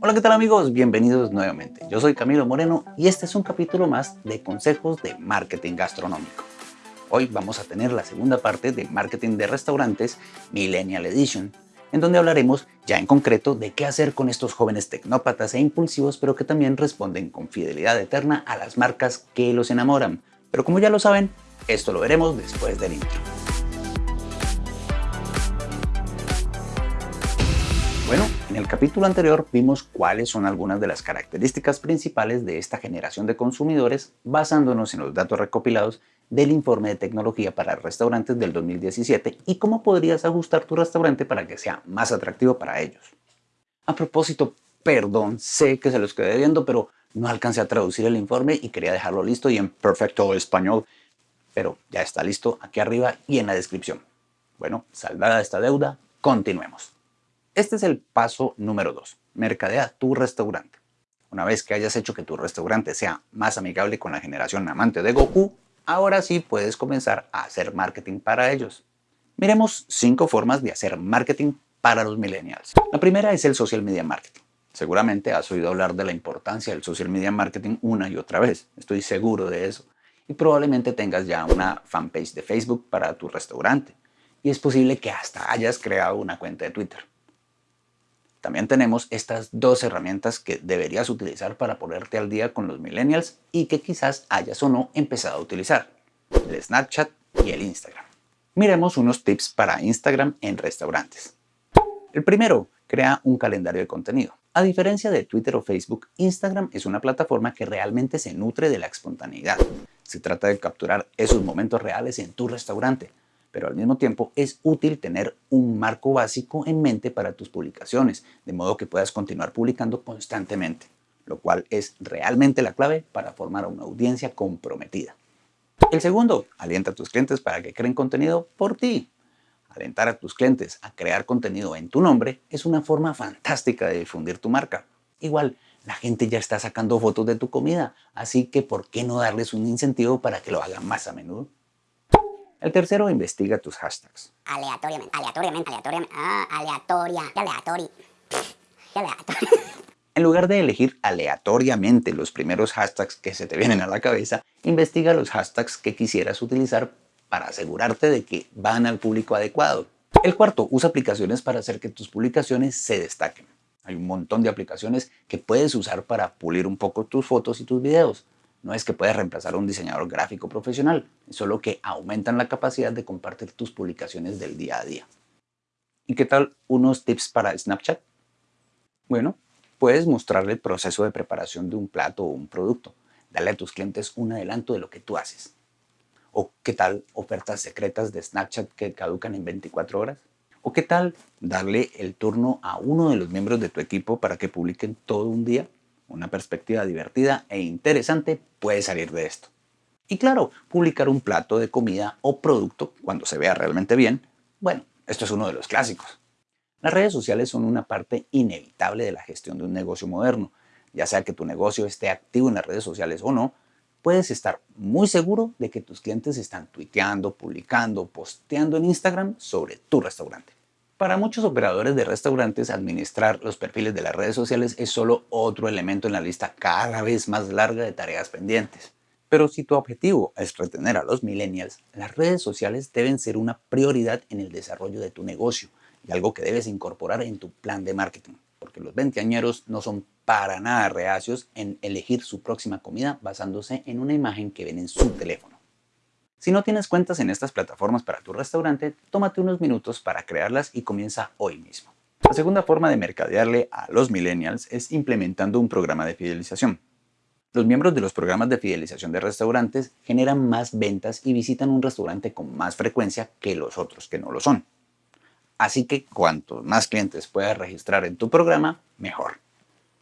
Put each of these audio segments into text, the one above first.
Hola qué tal amigos, bienvenidos nuevamente. Yo soy Camilo Moreno y este es un capítulo más de consejos de marketing gastronómico. Hoy vamos a tener la segunda parte de marketing de restaurantes Millennial Edition, en donde hablaremos ya en concreto de qué hacer con estos jóvenes tecnópatas e impulsivos pero que también responden con fidelidad eterna a las marcas que los enamoran. Pero como ya lo saben, esto lo veremos después del intro. En el capítulo anterior vimos cuáles son algunas de las características principales de esta generación de consumidores basándonos en los datos recopilados del informe de tecnología para restaurantes del 2017 y cómo podrías ajustar tu restaurante para que sea más atractivo para ellos. A propósito, perdón, sé que se los quedé viendo, pero no alcancé a traducir el informe y quería dejarlo listo y en perfecto español, pero ya está listo aquí arriba y en la descripción. Bueno, saldada esta deuda, continuemos. Este es el paso número 2. Mercadea tu restaurante. Una vez que hayas hecho que tu restaurante sea más amigable con la generación amante de Goku, ahora sí puedes comenzar a hacer marketing para ellos. Miremos 5 formas de hacer marketing para los millennials. La primera es el social media marketing. Seguramente has oído hablar de la importancia del social media marketing una y otra vez. Estoy seguro de eso. Y probablemente tengas ya una fanpage de Facebook para tu restaurante. Y es posible que hasta hayas creado una cuenta de Twitter. También tenemos estas dos herramientas que deberías utilizar para ponerte al día con los millennials y que quizás hayas o no empezado a utilizar, el Snapchat y el Instagram. Miremos unos tips para Instagram en restaurantes. El primero, crea un calendario de contenido. A diferencia de Twitter o Facebook, Instagram es una plataforma que realmente se nutre de la espontaneidad. Se trata de capturar esos momentos reales en tu restaurante, pero al mismo tiempo es útil tener un marco básico en mente para tus publicaciones, de modo que puedas continuar publicando constantemente, lo cual es realmente la clave para formar una audiencia comprometida. El segundo, alienta a tus clientes para que creen contenido por ti. Alentar a tus clientes a crear contenido en tu nombre es una forma fantástica de difundir tu marca. Igual, la gente ya está sacando fotos de tu comida, así que ¿por qué no darles un incentivo para que lo hagan más a menudo? El tercero, investiga tus hashtags. Aleatoriamente, aleatoriamente, aleatoriamente, ah, aleatoria, aleatoria, En lugar de elegir aleatoriamente los primeros hashtags que se te vienen a la cabeza, investiga los hashtags que quisieras utilizar para asegurarte de que van al público adecuado. El cuarto, usa aplicaciones para hacer que tus publicaciones se destaquen. Hay un montón de aplicaciones que puedes usar para pulir un poco tus fotos y tus videos. No es que puedas reemplazar a un diseñador gráfico profesional, es solo que aumentan la capacidad de compartir tus publicaciones del día a día. ¿Y qué tal unos tips para Snapchat? Bueno, puedes mostrarle el proceso de preparación de un plato o un producto. Dale a tus clientes un adelanto de lo que tú haces. ¿O qué tal ofertas secretas de Snapchat que caducan en 24 horas? ¿O qué tal darle el turno a uno de los miembros de tu equipo para que publiquen todo un día? Una perspectiva divertida e interesante puede salir de esto. Y claro, publicar un plato de comida o producto cuando se vea realmente bien, bueno, esto es uno de los clásicos. Las redes sociales son una parte inevitable de la gestión de un negocio moderno. Ya sea que tu negocio esté activo en las redes sociales o no, puedes estar muy seguro de que tus clientes están tuiteando, publicando, posteando en Instagram sobre tu restaurante. Para muchos operadores de restaurantes, administrar los perfiles de las redes sociales es solo otro elemento en la lista cada vez más larga de tareas pendientes. Pero si tu objetivo es retener a los millennials, las redes sociales deben ser una prioridad en el desarrollo de tu negocio y algo que debes incorporar en tu plan de marketing, porque los veinteañeros no son para nada reacios en elegir su próxima comida basándose en una imagen que ven en su teléfono. Si no tienes cuentas en estas plataformas para tu restaurante, tómate unos minutos para crearlas y comienza hoy mismo. La segunda forma de mercadearle a los millennials es implementando un programa de fidelización. Los miembros de los programas de fidelización de restaurantes generan más ventas y visitan un restaurante con más frecuencia que los otros que no lo son. Así que cuantos más clientes puedas registrar en tu programa, mejor.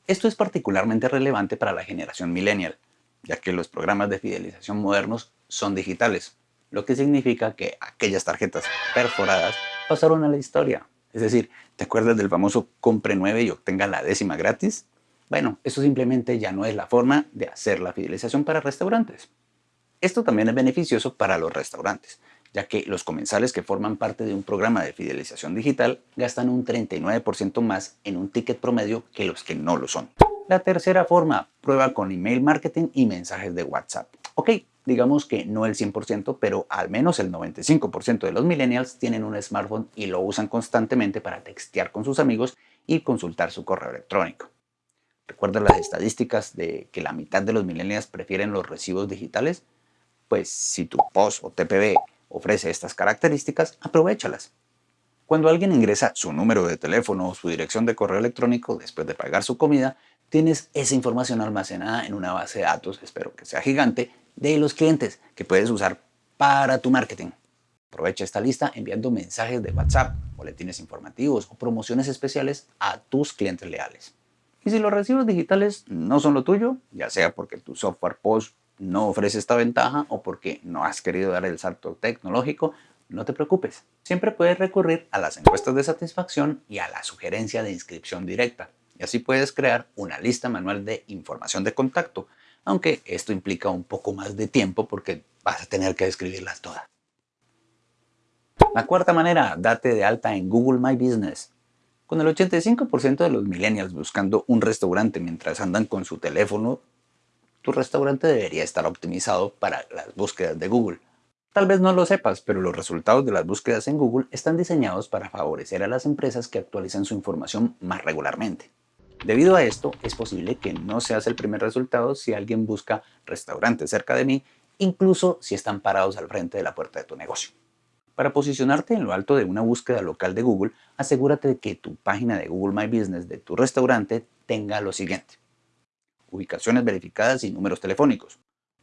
Esto es particularmente relevante para la generación millennial, ya que los programas de fidelización modernos son digitales, lo que significa que aquellas tarjetas perforadas pasaron a la historia. Es decir, ¿te acuerdas del famoso compre 9 y obtenga la décima gratis? Bueno, eso simplemente ya no es la forma de hacer la fidelización para restaurantes. Esto también es beneficioso para los restaurantes, ya que los comensales que forman parte de un programa de fidelización digital gastan un 39% más en un ticket promedio que los que no lo son. La tercera forma, prueba con email marketing y mensajes de WhatsApp. Ok, digamos que no el 100%, pero al menos el 95% de los millennials tienen un smartphone y lo usan constantemente para textear con sus amigos y consultar su correo electrónico. ¿Recuerda las estadísticas de que la mitad de los millennials prefieren los recibos digitales? Pues si tu POS o TPB ofrece estas características, aprovechalas. Cuando alguien ingresa su número de teléfono o su dirección de correo electrónico después de pagar su comida, tienes esa información almacenada en una base de datos, espero que sea gigante, de los clientes que puedes usar para tu marketing. Aprovecha esta lista enviando mensajes de WhatsApp, boletines informativos o promociones especiales a tus clientes leales. Y si los recibos digitales no son lo tuyo, ya sea porque tu software POS no ofrece esta ventaja o porque no has querido dar el salto tecnológico, no te preocupes. Siempre puedes recurrir a las encuestas de satisfacción y a la sugerencia de inscripción directa. Y así puedes crear una lista manual de información de contacto, aunque esto implica un poco más de tiempo porque vas a tener que escribirlas todas. La cuarta manera, date de alta en Google My Business. Con el 85% de los millennials buscando un restaurante mientras andan con su teléfono, tu restaurante debería estar optimizado para las búsquedas de Google. Tal vez no lo sepas, pero los resultados de las búsquedas en Google están diseñados para favorecer a las empresas que actualizan su información más regularmente. Debido a esto, es posible que no seas el primer resultado si alguien busca restaurantes cerca de mí, incluso si están parados al frente de la puerta de tu negocio. Para posicionarte en lo alto de una búsqueda local de Google, asegúrate de que tu página de Google My Business de tu restaurante tenga lo siguiente ubicaciones verificadas y números telefónicos,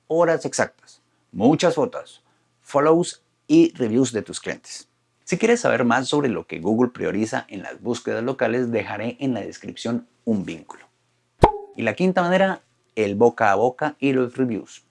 horas exactas, muchas fotos, follows y reviews de tus clientes. Si quieres saber más sobre lo que Google prioriza en las búsquedas locales, dejaré en la descripción un vínculo. Y la quinta manera, el boca a boca y los reviews.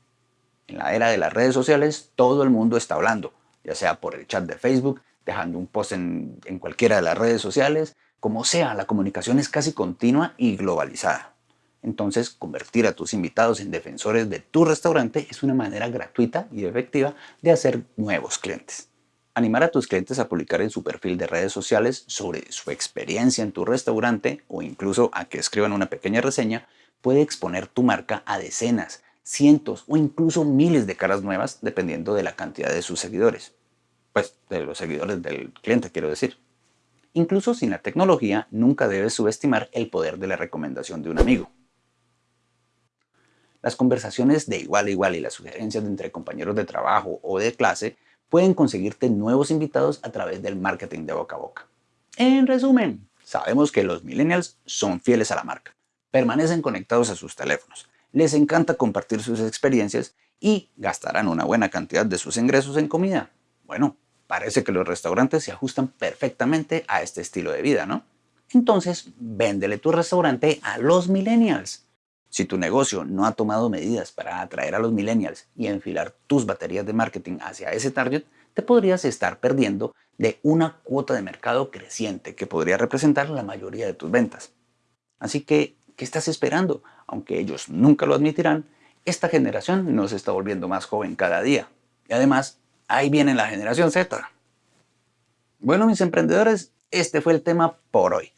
En la era de las redes sociales, todo el mundo está hablando, ya sea por el chat de Facebook, dejando un post en, en cualquiera de las redes sociales, como sea, la comunicación es casi continua y globalizada. Entonces, convertir a tus invitados en defensores de tu restaurante es una manera gratuita y efectiva de hacer nuevos clientes. Animar a tus clientes a publicar en su perfil de redes sociales sobre su experiencia en tu restaurante o incluso a que escriban una pequeña reseña puede exponer tu marca a decenas, cientos o incluso miles de caras nuevas dependiendo de la cantidad de sus seguidores. Pues de los seguidores del cliente quiero decir. Incluso sin la tecnología, nunca debes subestimar el poder de la recomendación de un amigo. Las conversaciones de igual a igual y las sugerencias entre compañeros de trabajo o de clase pueden conseguirte nuevos invitados a través del marketing de boca a boca. En resumen, sabemos que los millennials son fieles a la marca, permanecen conectados a sus teléfonos, les encanta compartir sus experiencias y gastarán una buena cantidad de sus ingresos en comida. Bueno, parece que los restaurantes se ajustan perfectamente a este estilo de vida, ¿no? Entonces, véndele tu restaurante a los millennials. Si tu negocio no ha tomado medidas para atraer a los millennials y enfilar tus baterías de marketing hacia ese target, te podrías estar perdiendo de una cuota de mercado creciente que podría representar la mayoría de tus ventas. Así que, ¿qué estás esperando? Aunque ellos nunca lo admitirán, esta generación nos está volviendo más joven cada día. Y además, ahí viene la generación Z. Bueno, mis emprendedores, este fue el tema por hoy.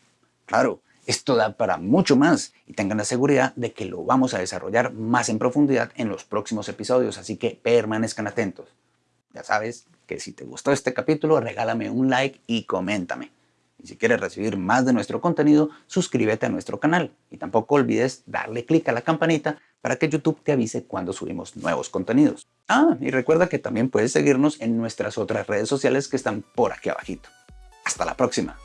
Claro, esto da para mucho más y tengan la seguridad de que lo vamos a desarrollar más en profundidad en los próximos episodios, así que permanezcan atentos. Ya sabes que si te gustó este capítulo, regálame un like y coméntame. Y si quieres recibir más de nuestro contenido, suscríbete a nuestro canal. Y tampoco olvides darle clic a la campanita para que YouTube te avise cuando subimos nuevos contenidos. Ah, y recuerda que también puedes seguirnos en nuestras otras redes sociales que están por aquí abajito. Hasta la próxima.